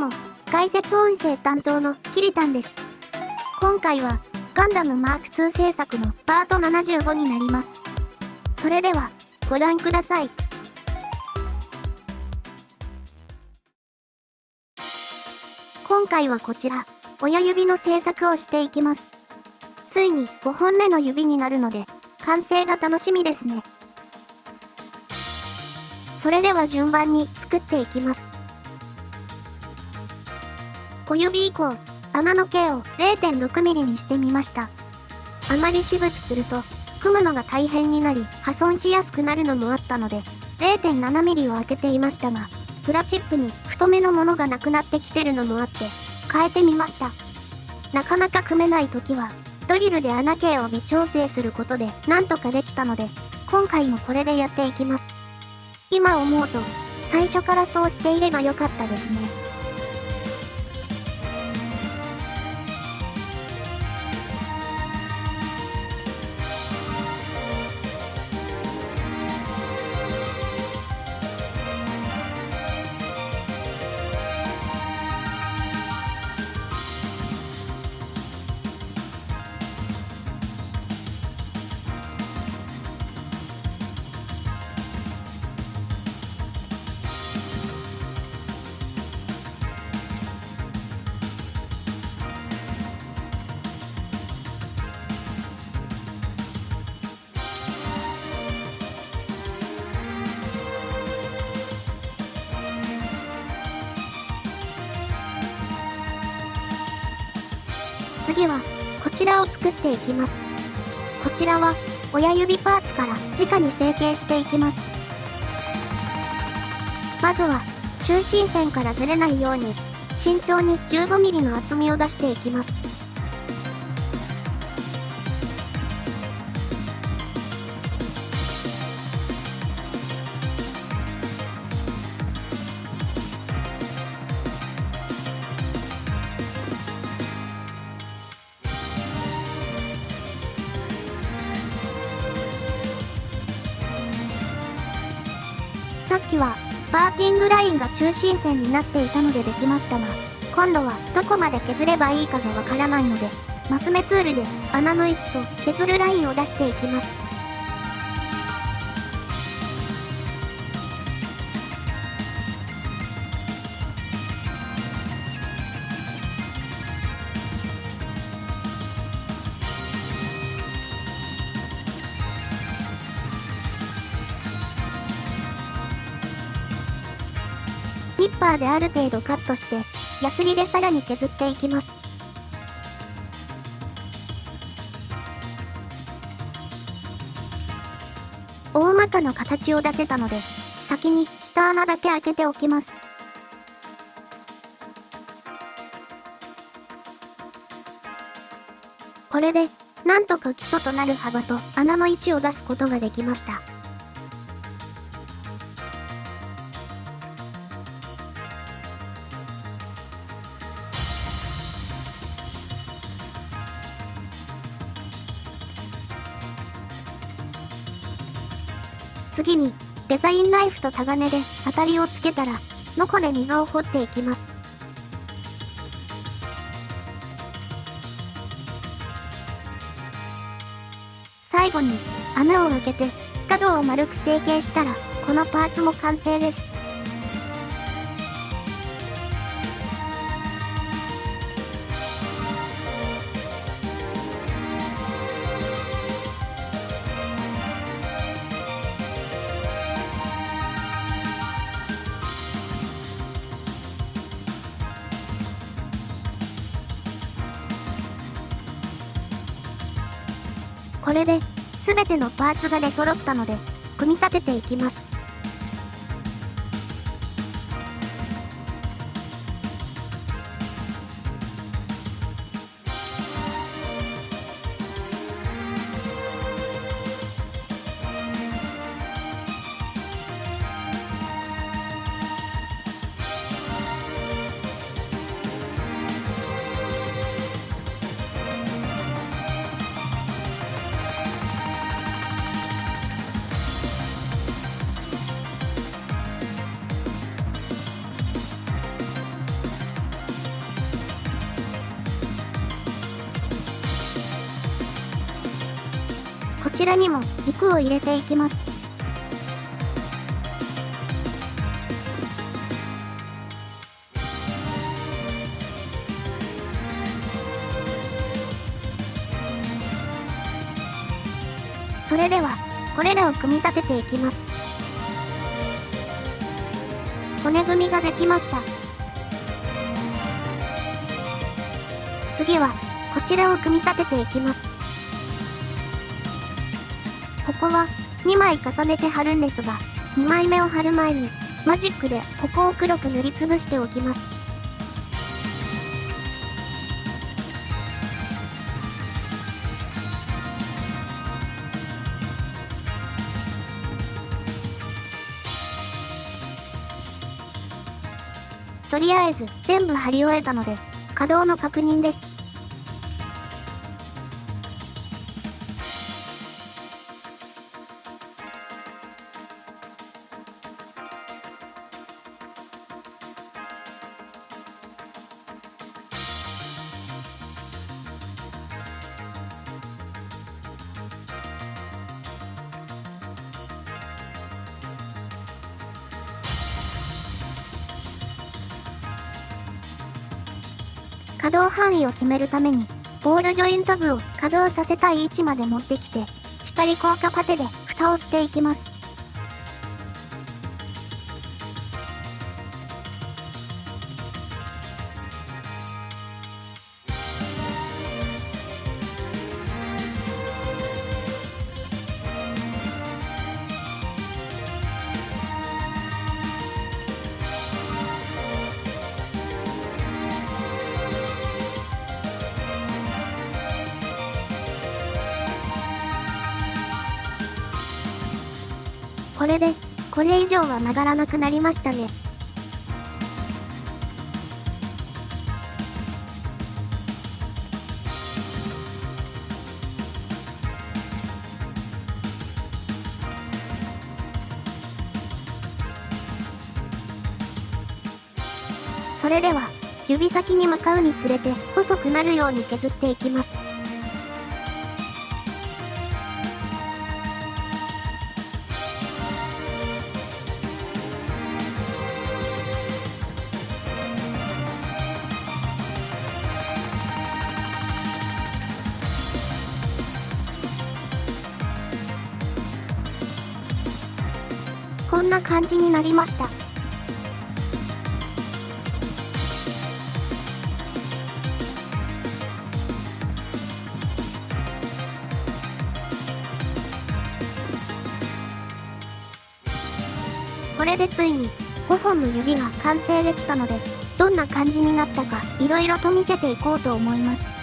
も、解説音声担当のキリタンです。今回は、ガンダムマーク2制作のパート75になります。それでは、ご覧ください。今回はこちら、親指の制作をしていきます。ついに5本目の指になるので、完成が楽しみですね。それでは順番に作っていきます。小指以降、穴の径を 0.6mm にしてみました。あまり渋くすると、組むのが大変になり、破損しやすくなるのもあったので、0.7mm を開けていましたが、プラチップに太めのものがなくなってきてるのもあって、変えてみました。なかなか組めない時は、ドリルで穴径を微調整することでなんとかできたので、今回もこれでやっていきます。今思うと、最初からそうしていればよかったですね。次は、こちらを作っていきます。こちらは、親指パーツから直に成形していきます。まずは、中心線からずれないように、慎重に 15mm の厚みを出していきます。さっきは、パーティングラインが中心線になっていたのでできましたが、今度はどこまで削ればいいかがわからないので、マス目ツールで穴の位置と削るラインを出していきます。ニッパーである程度カットして、ヤスリでさらに削っていきます。大まかな形を出せたので、先に下穴だけ開けておきます。これで、なんとか基礎となる幅と穴の位置を出すことができました。次に、デザインナイフとタガネで当たりをつけたら、ノコで溝を掘っていきます。最後に、穴を開けて、角を丸く成形したら、このパーツも完成です。これで、全てのパーツが出揃ったので、組み立てていきます。こちらにも軸を入れていきます。それでは、これらを組み立てていきます。骨組みができました。次は、こちらを組み立てていきます。ここは、2枚重ねて貼るんですが、2枚目を貼る前に、マジックでここを黒く塗りつぶしておきます。とりあえず全部貼り終えたので、稼働の確認です。稼働範囲を決めるために、ボールジョイント部を稼働させたい位置まで持ってきて、光効果パテで蓋をしていきます。これで、これ以上は曲がらなくなりましたね。それでは、指先に向かうにつれて細くなるように削っていきます。んな感じになりました。これでついに5本の指が完成できたので、どんな感じになったか色々と見せていこうと思います。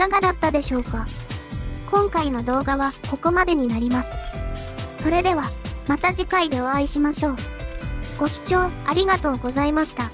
かがだったでしょうか？今回の動画はここまでになります。それでは、また次回でお会いしましょう。ご視聴ありがとうございました。